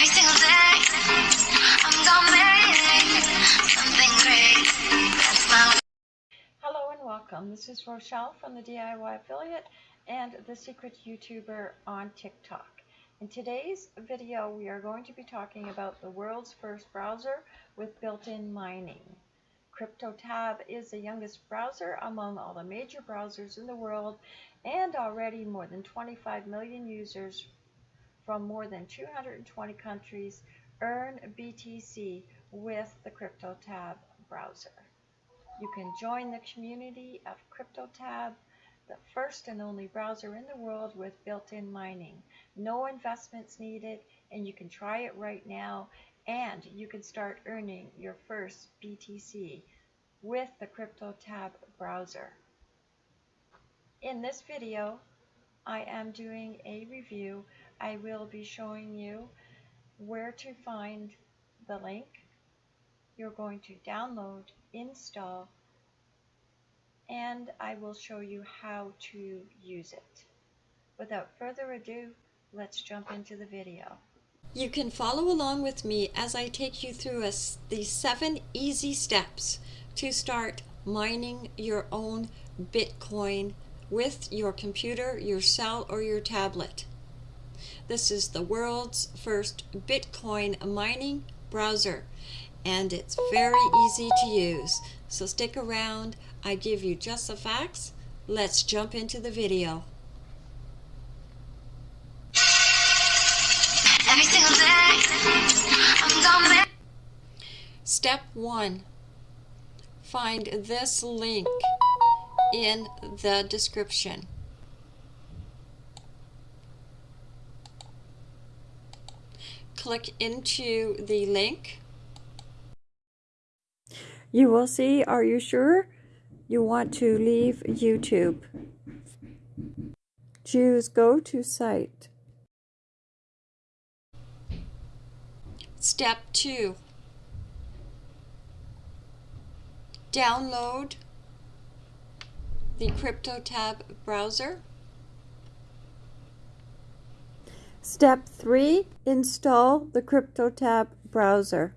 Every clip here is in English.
Every single day, I'm gonna make something great. That's my Hello and welcome. This is Rochelle from the DIY Affiliate and the Secret YouTuber on TikTok. In today's video, we are going to be talking about the world's first browser with built-in mining. CryptoTab is the youngest browser among all the major browsers in the world and already more than 25 million users from more than 220 countries earn BTC with the CryptoTab browser. You can join the community of CryptoTab, the first and only browser in the world with built-in mining. No investments needed and you can try it right now and you can start earning your first BTC with the CryptoTab browser. In this video, I am doing a review. I will be showing you where to find the link. You're going to download, install, and I will show you how to use it. Without further ado, let's jump into the video. You can follow along with me as I take you through a, the seven easy steps to start mining your own Bitcoin with your computer, your cell, or your tablet. This is the world's first Bitcoin mining browser and it's very easy to use. So stick around, I give you just the facts. Let's jump into the video. Day, Step 1. Find this link in the description. Click into the link. You will see, are you sure? You want to leave YouTube. Choose go to site. Step 2. Download the CryptoTab browser. Step 3. Install the CryptoTab browser.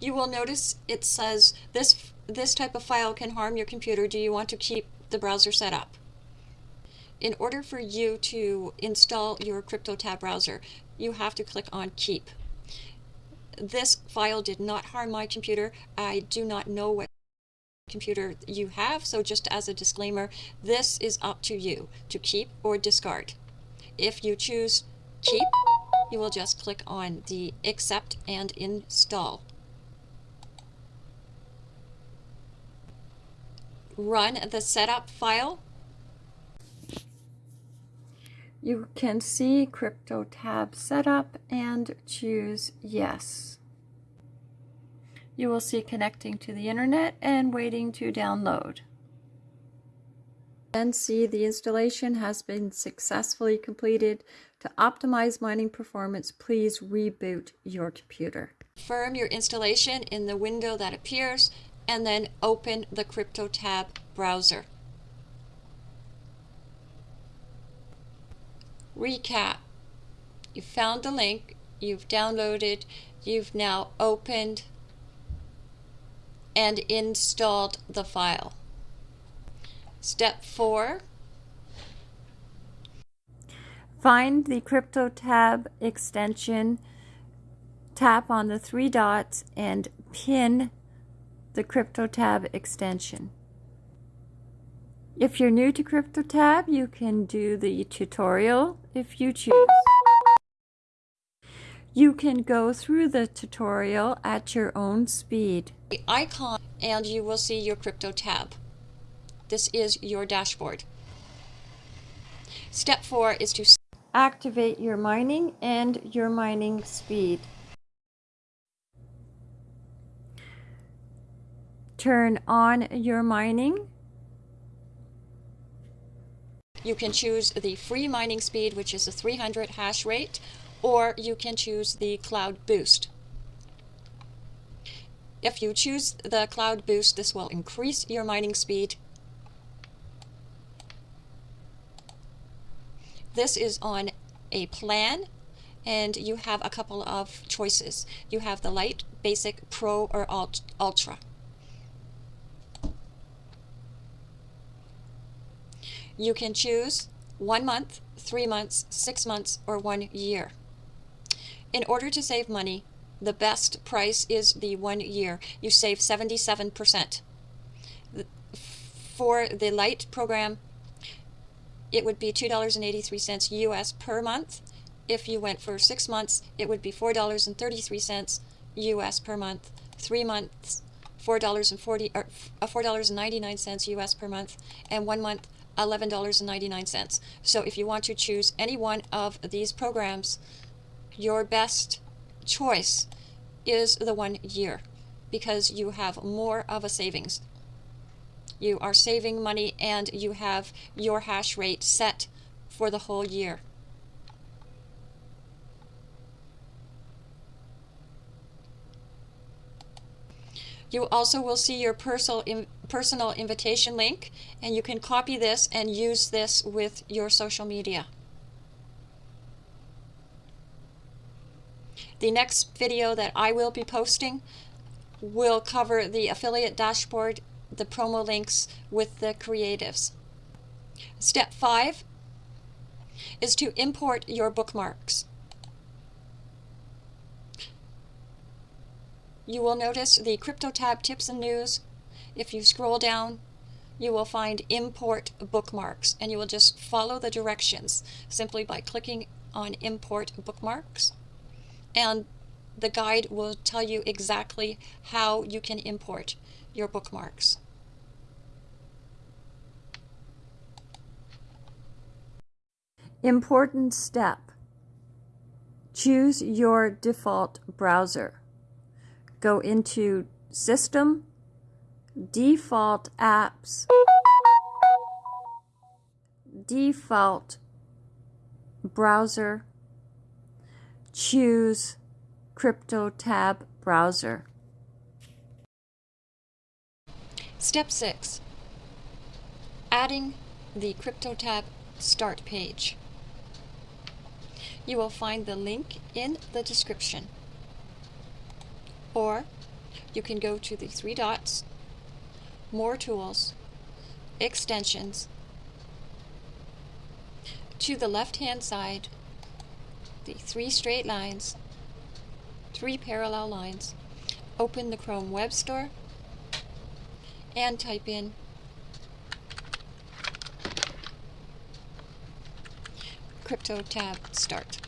You will notice it says this this type of file can harm your computer. Do you want to keep the browser set up? In order for you to install your CryptoTab browser, you have to click on Keep. This file did not harm my computer. I do not know what computer you have, so just as a disclaimer, this is up to you to keep or discard. If you choose Keep, you will just click on the Accept and Install. Run the setup file you can see CryptoTab setup and choose yes. You will see connecting to the internet and waiting to download. Then see the installation has been successfully completed. To optimize mining performance, please reboot your computer. Confirm your installation in the window that appears and then open the CryptoTab browser. recap. You found the link, you've downloaded, you've now opened and installed the file. Step 4. Find the CryptoTab extension, tap on the three dots and pin the CryptoTab extension. If you're new to CryptoTab, you can do the tutorial if you choose. You can go through the tutorial at your own speed. The icon and you will see your crypto tab. This is your dashboard. Step 4 is to activate your mining and your mining speed. Turn on your mining you can choose the free mining speed, which is a 300 hash rate, or you can choose the Cloud Boost. If you choose the Cloud Boost, this will increase your mining speed. This is on a plan and you have a couple of choices. You have the light, basic, pro, or ultra. You can choose one month, three months, six months, or one year. In order to save money, the best price is the one year. You save 77%. For the light program, it would be $2.83 US per month. If you went for six months, it would be $4.33 US per month. Three months, $4.40 or uh, $4.99 US per month, and one month, $11.99. So if you want to choose any one of these programs, your best choice is the one year because you have more of a savings. You are saving money and you have your hash rate set for the whole year. You also will see your personal, personal invitation link and you can copy this and use this with your social media. The next video that I will be posting will cover the affiliate dashboard, the promo links with the creatives. Step 5 is to import your bookmarks. You will notice the Crypto tab tips and news. If you scroll down, you will find import bookmarks and you will just follow the directions simply by clicking on import bookmarks and the guide will tell you exactly how you can import your bookmarks. Important step. Choose your default browser. Go into System, Default Apps, Default Browser, choose CryptoTab browser. Step 6. Adding the CryptoTab start page. You will find the link in the description. Or you can go to the three dots, More Tools, Extensions. To the left-hand side, the three straight lines, three parallel lines, open the Chrome Web Store, and type in Crypto tab Start.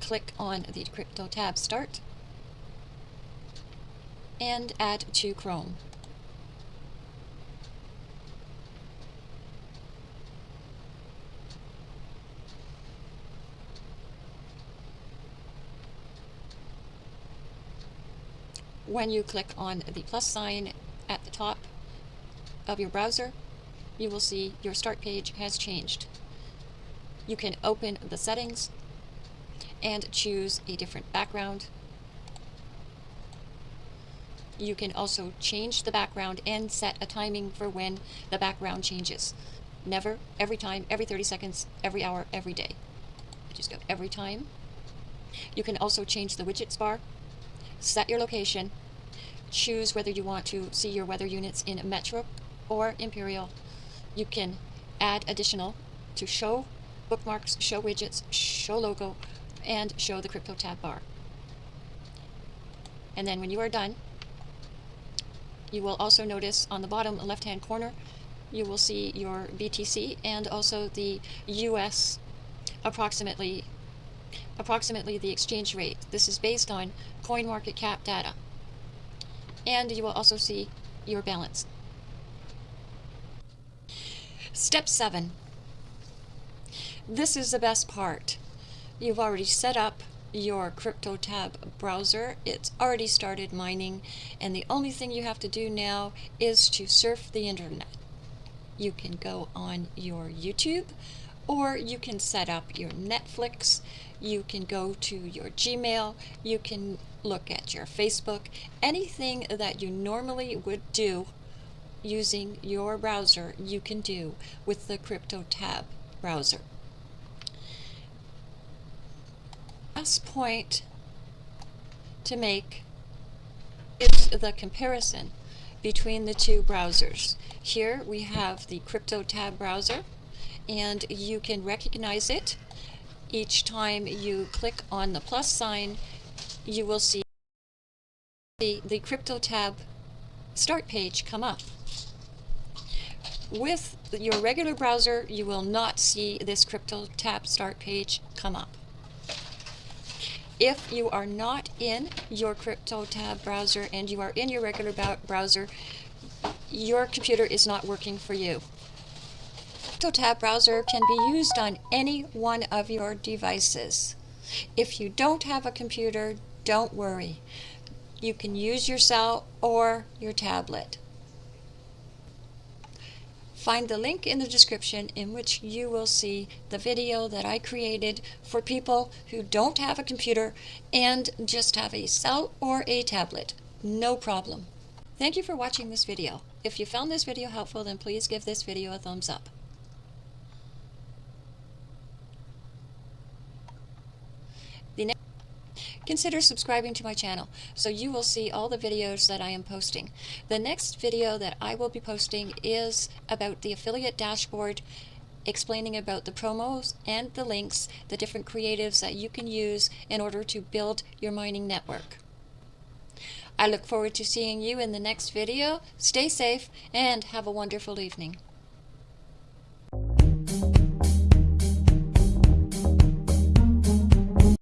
Click on the Crypto tab Start and add to Chrome. When you click on the plus sign at the top of your browser, you will see your start page has changed. You can open the settings and choose a different background. You can also change the background and set a timing for when the background changes. Never, every time, every 30 seconds, every hour, every day. Just go every time. You can also change the widgets bar set your location, choose whether you want to see your weather units in Metro or Imperial. You can add additional to show bookmarks, show widgets, show logo, and show the crypto tab bar. And then when you are done, you will also notice on the bottom left hand corner, you will see your BTC and also the US approximately approximately the exchange rate. This is based on CoinMarketCap data. And you will also see your balance. Step 7. This is the best part. You've already set up your CryptoTab browser. It's already started mining, and the only thing you have to do now is to surf the internet. You can go on your YouTube, or you can set up your Netflix, you can go to your Gmail, you can look at your Facebook, anything that you normally would do using your browser you can do with the CryptoTab browser. Last point to make is the comparison between the two browsers. Here we have the CryptoTab browser and you can recognize it each time you click on the plus sign you will see the, the CryptoTab start page come up. With your regular browser you will not see this CryptoTab start page come up. If you are not in your CryptoTab browser and you are in your regular browser, your computer is not working for you. CryptoTab browser can be used on any one of your devices. If you don't have a computer, don't worry. You can use your cell or your tablet. Find the link in the description in which you will see the video that I created for people who don't have a computer and just have a cell or a tablet. No problem. Thank you for watching this video. If you found this video helpful, then please give this video a thumbs up. Consider subscribing to my channel so you will see all the videos that I am posting. The next video that I will be posting is about the affiliate dashboard explaining about the promos and the links, the different creatives that you can use in order to build your mining network. I look forward to seeing you in the next video. Stay safe and have a wonderful evening.